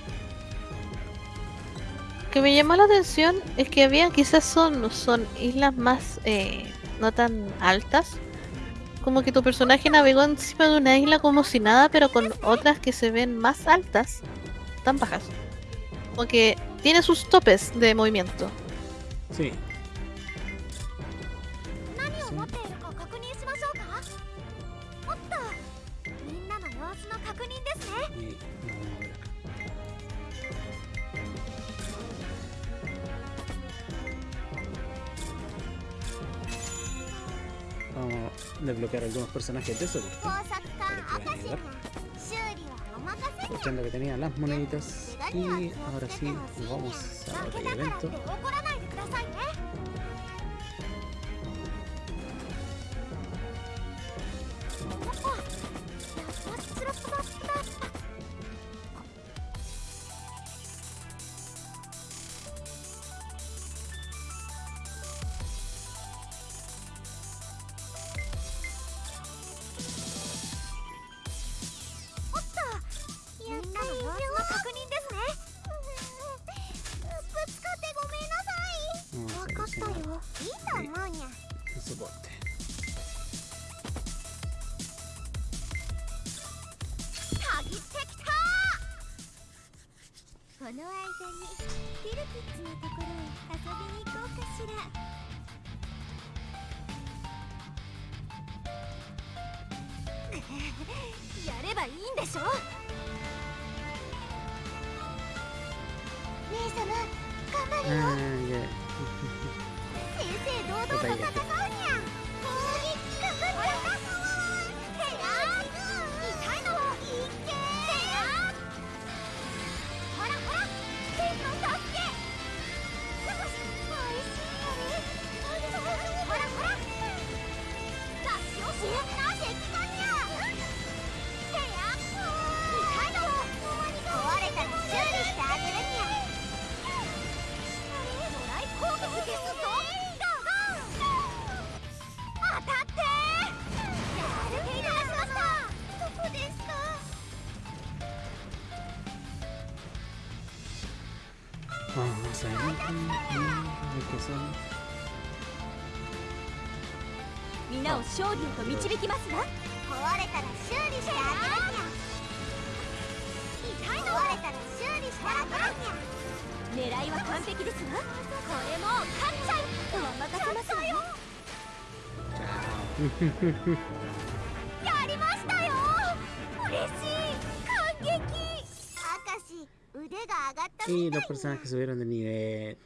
Que me llamó la atención es que había quizás son, son islas más eh, no tan altas. Como que tu personaje navegó encima de una isla como si nada, pero con otras que se ven más altas, tan bajas. Como que tiene sus topes de movimiento. Sí, algunos personajes de soporte. Aprovechando que tenía las moneditas. Y ahora sí, vamos a otro. この間にディルキッズのところへ遊びに行こうかしら。やればいいんでしょ？姉様頑張るよ。Ah. 正々堂々と戦う皆を勝利へと導きますわ。壊れたら修理してあげるにゃ痛いの壊れたら修理してあげるにゃ狙いは完璧ですわ。これもう勝っちゃうお任せますわよ personas que subieron de nivel.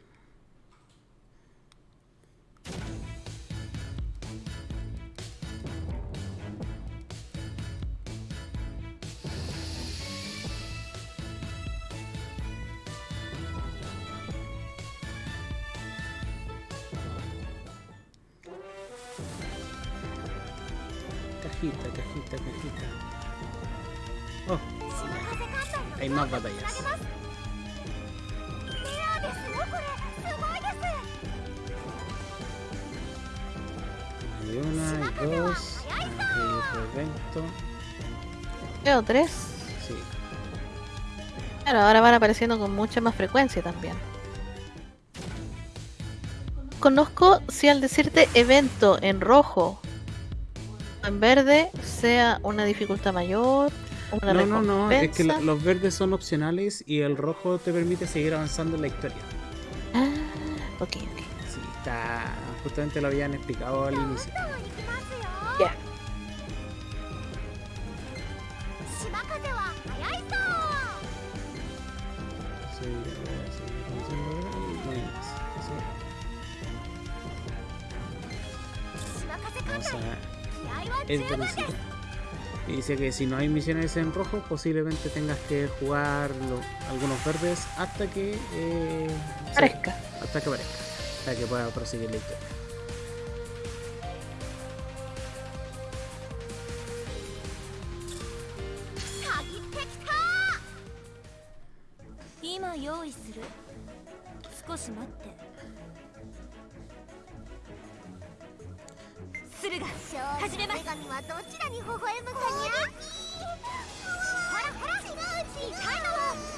Cajita, cajita, cajita. Oh, hay más batallas. Hay una, hay dos, hay otro evento. Veo tres. Sí. Claro, ahora van apareciendo con mucha más frecuencia también. Conozco si al decirte evento en rojo o en verde sea una dificultad mayor, una No, no, no, es que los verdes son opcionales y el rojo te permite seguir avanzando en la historia. Ah, ok, ok. Sí, está justamente lo habían explicado al inicio. Ya. Vamos a. Y dice que si no hay misiones en rojo, posiblemente tengas que jugar algunos verdes hasta que eh, parezca. Hasta que parezca. Hasta que pueda proseguir la historia. 鍵っ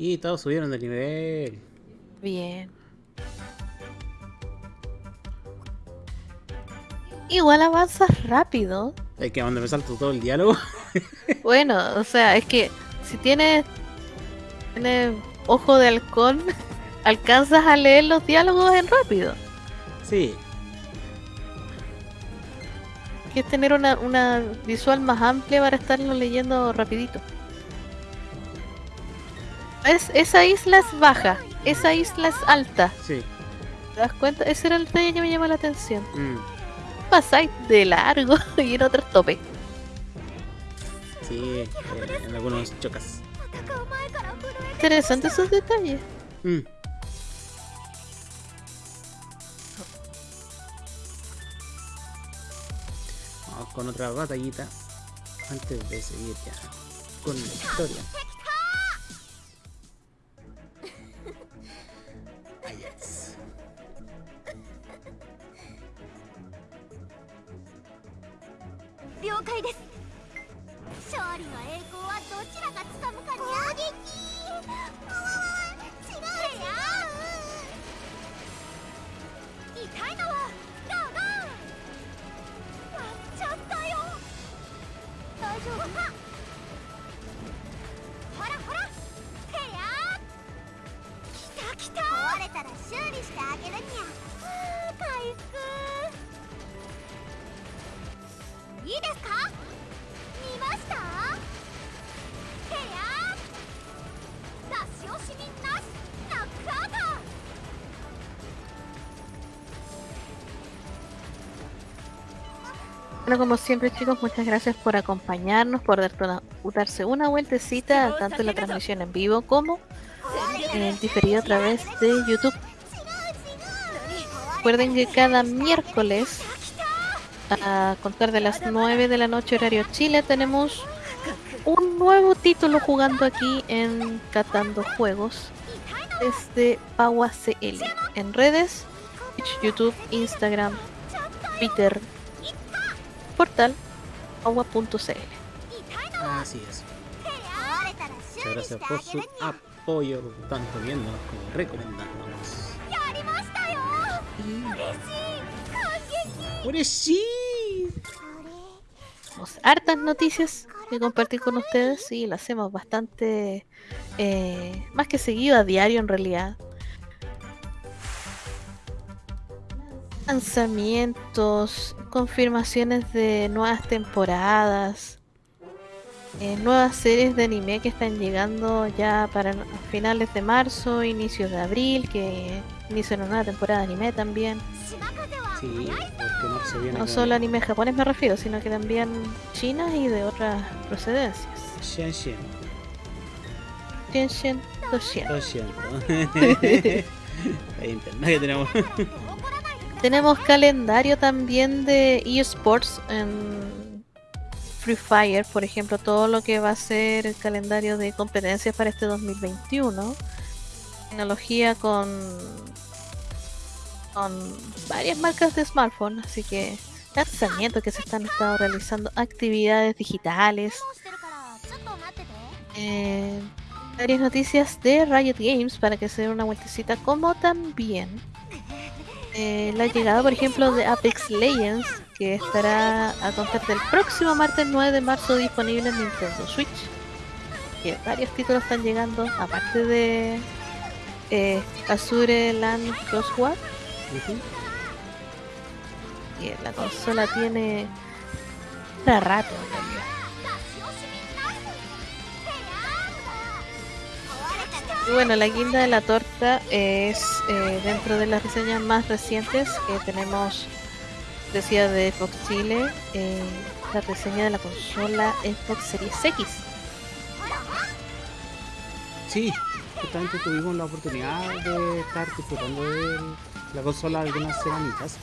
Y todos subieron de nivel. Bien. Igual avanzas rápido. Es que donde me salto todo el diálogo. Bueno, o sea, es que si tienes, tienes ojo de halcón, alcanzas a leer los diálogos en rápido. Sí, Que es tener una, una visual más amplia para estarlo leyendo rapidito es, esa isla es baja, esa isla es alta. Sí. ¿Te das cuenta? Ese era el detalle que me llamó la atención. Mm. Pasáis de largo y en otro tope. Sí, eh, en algunos chocas. Interesantes esos detalles. Mm. Vamos con otra batallita antes de seguir ya con la historia. いいですか見ましたへや出し惜しみなしナックアウト Bueno, como siempre chicos, muchas gracias por acompañarnos, por darte una- darse una vueltecita tanto en la transmisión en vivo como en el diferido a través de YouTube. Recuerden que cada miércoles a contar de las 9 de la noche horario Chile tenemos un nuevo título jugando aquí en Catando Juegos desde Paua CL en redes, YouTube, Instagram, Twitter, portal paua.cl. Así es. Muchas gracias por su apoyo, tanto viéndonos como recomendándonos. Y... ¡Buenísimo! hartas noticias que compartir con ustedes y las hacemos bastante eh, más que seguido a diario en realidad lanzamientos confirmaciones de nuevas temporadas eh, nuevas series de anime que están llegando ya para finales de marzo inicios de abril que inician una nueva temporada de anime también no solo anime japonés me refiero, sino que también chinas y de otras procedencias. Shen Shen. Shen Shen, Hay tenemos. tenemos calendario también de eSports en Free Fire, por ejemplo, todo lo que va a ser el calendario de competencias para este 2021. Tecnología con con varias marcas de smartphone, así que lanzamientos que se están estado realizando, actividades digitales, eh, varias noticias de Riot Games para que se den una vueltecita, como también eh, la llegada, por ejemplo, de Apex Legends, que estará a contar del próximo martes 9 de marzo disponible en Nintendo Switch. Que varios títulos están llegando, aparte de eh, Azure Land Crosswalk y la consola tiene para rato bueno, la guinda de la torta es eh, dentro de las reseñas más recientes que tenemos, decía de Fox Chile, eh, la reseña de la consola Xbox Series X. Sí, justamente tuvimos la oportunidad de estar disfrutando del la consola algunas semanitas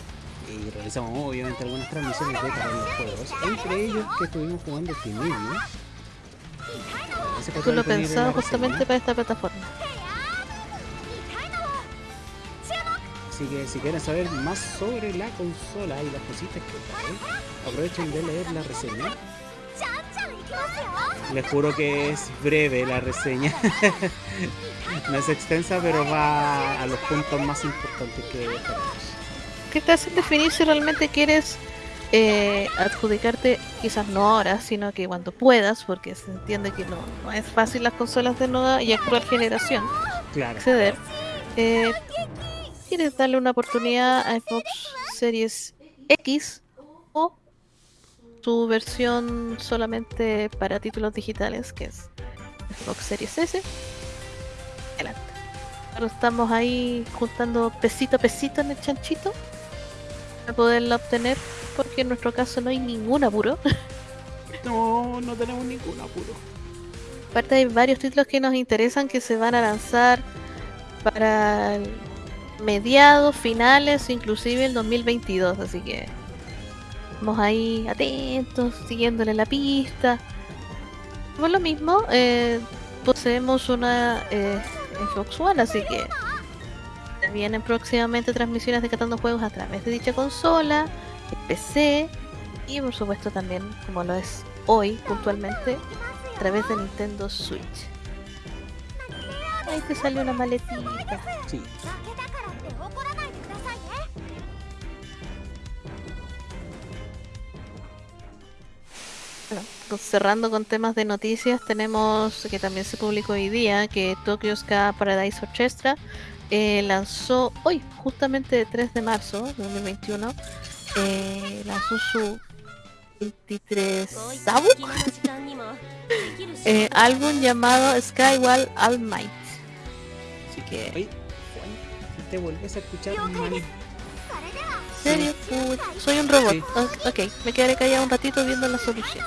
y realizamos obviamente algunas transmisiones de los juegos, entre ellos que estuvimos jugando este Timidio. Tú lo pensado justamente para esta plataforma. Así que si quieren saber más sobre la consola y las cositas que trae, aprovechen de leer la reseña. Les juro que es breve la reseña. no es extensa, pero va a los puntos más importantes que tenemos. ¿Qué te hace definir si realmente quieres eh, adjudicarte, quizás no ahora, sino que cuando puedas, porque se entiende que no, no es fácil las consolas de nueva y actual generación Claro. acceder? Eh, ¿Quieres darle una oportunidad a Xbox Series X o su versión solamente para títulos digitales, que es Xbox Series S? Adelante. Ahora estamos ahí juntando pesito a pesito en el chanchito para poderla obtener, porque en nuestro caso no hay ningún apuro. No, no tenemos ningún apuro. Aparte hay varios títulos que nos interesan que se van a lanzar para mediados, finales, inclusive el 2022, así que vamos ahí atentos, siguiéndole la pista. Por lo mismo, eh, poseemos una eh, Xbox One, así que vienen próximamente transmisiones de Catando Juegos a través de dicha consola, PC y por supuesto también, como lo es hoy puntualmente, a través de Nintendo Switch. Ahí te sale una maletita. cerrando con temas de noticias, tenemos que también se publicó hoy día que Tokyo Ska Paradise Orchestra eh, lanzó hoy, justamente 3 de marzo de 2021, eh, lanzó su 23 eh, álbum llamado Skywall All Might. Así que. Te vuelves a escuchar mal. ¿Serio? Soy un robot. Sí. Ah, ok, me quedaré callado un ratito viendo la solución.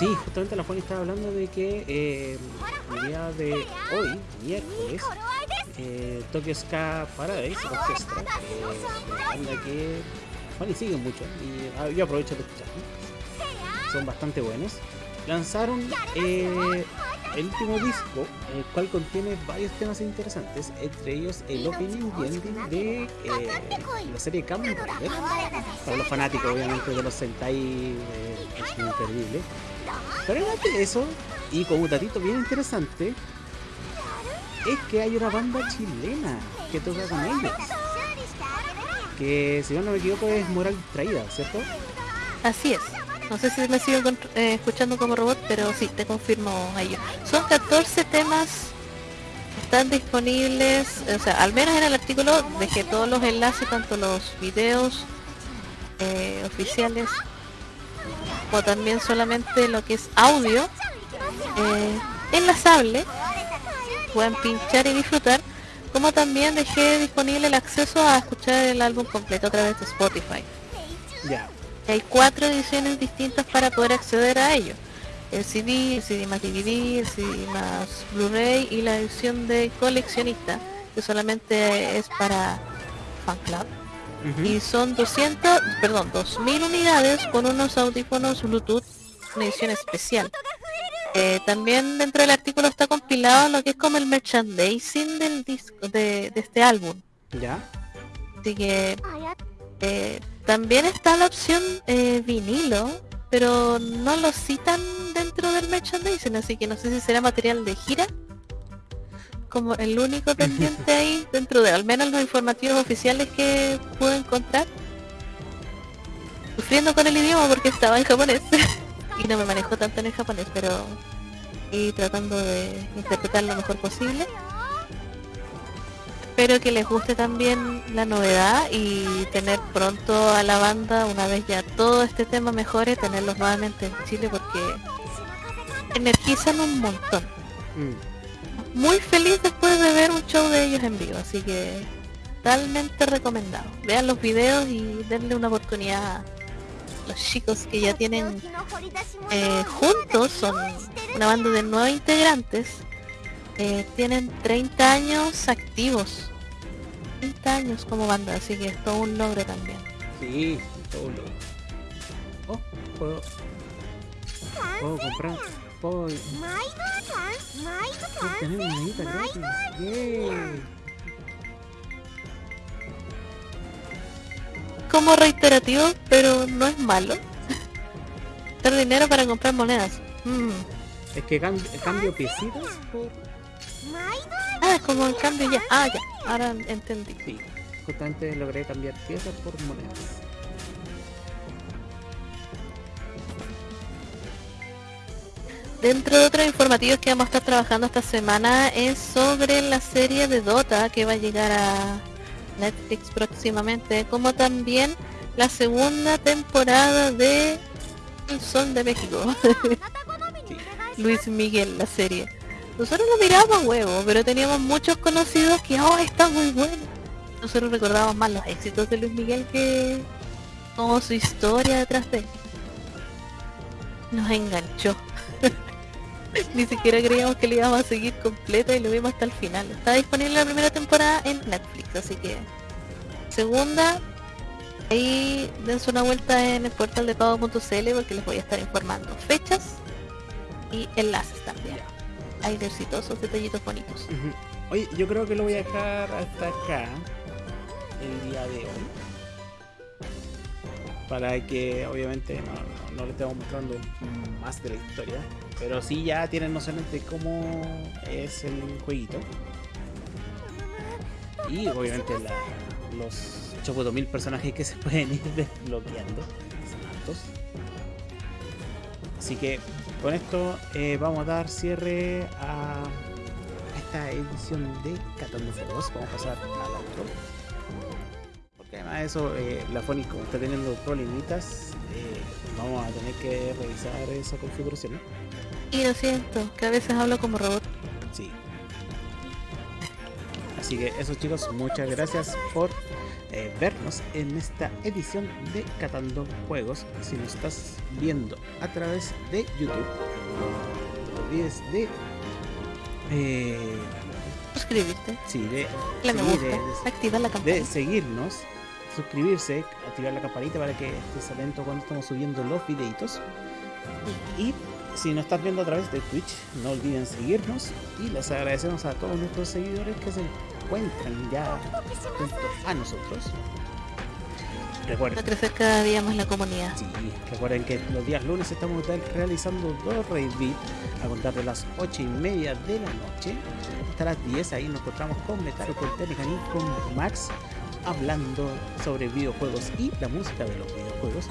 Sí, justamente la Juani estaba hablando de que eh, el día de hoy, miércoles, eh, Tokyo Ska Paradise Orchestra, eh, banda que sigue mucho ¿eh? y ah, yo aprovecho de escuchar, son bastante buenos, lanzaron eh, el último disco, el cual contiene varios temas interesantes, entre ellos el opening y ending de eh, la serie Kamen Rider. Para los fanáticos, obviamente, de los Sentai eh, es imperdible. Pero además de eso, y como un datito bien interesante, es que hay una banda chilena que toca con ellos. Que si no me equivoco es Moral Traída, ¿cierto? Así es. No sé si me sigo eh, escuchando como robot, pero sí, te confirmo a ello. Son 14 temas, están disponibles, o sea, al menos en el artículo dejé todos los enlaces, tanto los videos eh, oficiales, como también solamente lo que es audio, eh, enlazable, pueden pinchar y disfrutar, como también dejé disponible el acceso a escuchar el álbum completo a través de Spotify. Hay cuatro ediciones distintas para poder acceder a ello. El CD, el CD más DVD, el CD más Blu-ray y la edición de coleccionista, que solamente es para fan club. Y son 200, perdón, 2000 unidades con unos audífonos Bluetooth, una edición especial. Eh, también dentro del artículo está compilado lo que es como el merchandising del disco, de, de este álbum. Ya. Así que eh, también está la opción eh, vinilo, pero no lo citan dentro del merchandising, así que no sé si será material de gira. Como el único pendiente ahí dentro de al menos los informativos oficiales que pude encontrar. Sufriendo con el idioma porque estaba en japonés y no me manejo tanto en el japonés, pero y tratando de interpretar lo mejor posible. Espero que les guste también la novedad y tener pronto a la banda, una vez ya todo este tema mejore, tenerlos nuevamente en Chile porque energizan un montón. Mm. Muy feliz después de ver un show de ellos en vivo, así que totalmente recomendado. Vean los videos y denle una oportunidad a los chicos que ya tienen eh, juntos, son una banda de nueve integrantes, eh, tienen 30 años activos. 30 años como banda, así que es todo un logro también. Sí, todo un logro. Oh, puedo... Puedo comprar... Puedo... puedo tener una amiguita Como reiterativo, pero no es malo. Dar dinero para comprar monedas. Mm. Es que cambio, cambio piecitas por... Ah, como en cambio ya. Ah, ya. Ahora entendí. Justamente logré cambiar piezas por monedas. Dentro de otros informativos que vamos a estar trabajando esta semana es sobre la serie de Dota que va a llegar a Netflix próximamente, como también la segunda temporada de El Sol de México. Luis Miguel, la serie. Nosotros lo mirábamos huevo, pero teníamos muchos conocidos que, oh, está muy bueno. Nosotros recordábamos más los éxitos de Luis Miguel que como su historia detrás de él. Nos enganchó. Ni siquiera creíamos que le íbamos a seguir completa y lo vimos hasta el final. Está disponible la primera temporada en Netflix, así que segunda, ahí dense una vuelta en el portal de pago.cl porque les voy a estar informando fechas y enlaces también. Hay exitosos detallitos bonitos. Oye, yo creo que lo voy a dejar hasta acá el día de hoy. para que obviamente no, no, no le estemos mostrando más de la historia, pero sí ya tienen nociones de cómo es el jueguito. Y obviamente la- los 8000 personajes que se pueden ir desbloqueando, son altos. Así que con esto eh, vamos a dar cierre a esta edición de Catando Juegos. Vamos a pasar al otro. Porque además de eso, eh, la Phonics como está teniendo problemitas, eh, vamos a tener que revisar esa configuración. Y lo siento, que a veces hablo como robot. Sí. Así que eso chicos, muchas gracias por eh, vernos en esta edición de Catando Juegos. Si nos estás viendo a través de YouTube, no te olvides de... eh, Suscribirte, sí, de, gusta, de- de- activar la de campana. seguirnos, suscribirse, activar la campanita para que estés atento cuando estamos subiendo los videitos. Y si nos estás viendo a través de Twitch, no olviden seguirnos y les agradecemos a todos nuestros seguidores que se encuentran ya junto a nosotros. Recuerden, crecer cada día más la comunidad. sí, recuerden que los días lunes estamos re- realizando dos beat a contar de las 8 y media de la noche hasta las 10. Ahí nos encontramos con Metaro, con Telecan y con Max hablando sobre videojuegos y la música de los videojuegos.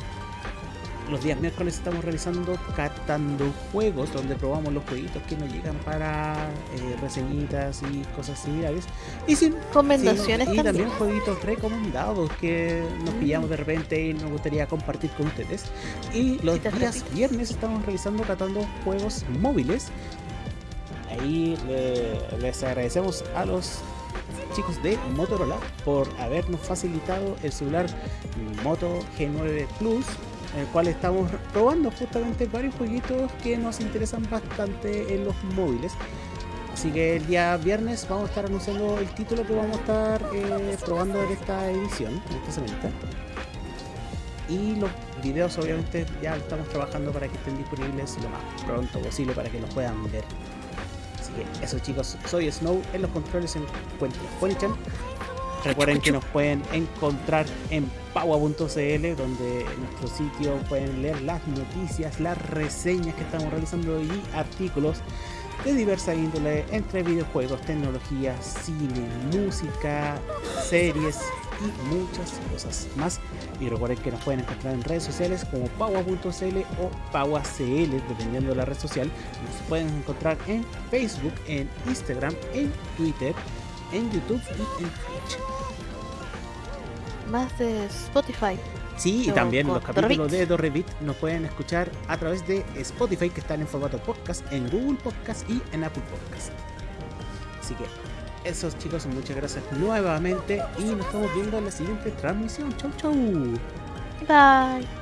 Los días miércoles estamos realizando Catando Juegos, donde probamos los jueguitos que nos llegan para eh, reseñitas y cosas similares. Y sin Recomendaciones Sí, y también. también jueguitos recomendados que nos pillamos de repente y nos gustaría compartir con ustedes. Y los días viernes estamos realizando catando juegos móviles. Ahí le- les agradecemos a los chicos de Motorola por habernos facilitado el celular Moto G9 Plus, en el cual estamos probando justamente varios jueguitos que nos interesan bastante en los móviles. Así que el día viernes vamos a estar anunciando el título que vamos a estar eh, probando en esta edición, en esta semanita. Y los videos obviamente ya estamos trabajando para que estén disponibles lo más pronto posible para que los puedan ver. Así que eso chicos, soy Snow, en los controles se encuentra Ponichan. Recuerden que nos pueden encontrar en paua.cl donde en nuestro sitio pueden leer las noticias, las reseñas que estamos realizando y artículos de diversa índole entre videojuegos, tecnología, cine, música, series y muchas cosas más. Y recuerden que nos pueden encontrar en redes sociales como paua.cl o pauacl, dependiendo de la red social. Nos pueden encontrar en Facebook, en Instagram, en Twitter, en YouTube y en Twitch. Más de Spotify. Sí, y también los capítulos de Dorrevit nos pueden escuchar a través de Spotify, que están en formato podcast, en Google Podcast y en Apple Podcast. Así que, esos chicos, muchas gracias nuevamente y nos estamos viendo en la siguiente transmisión. Chau, chau. Bye.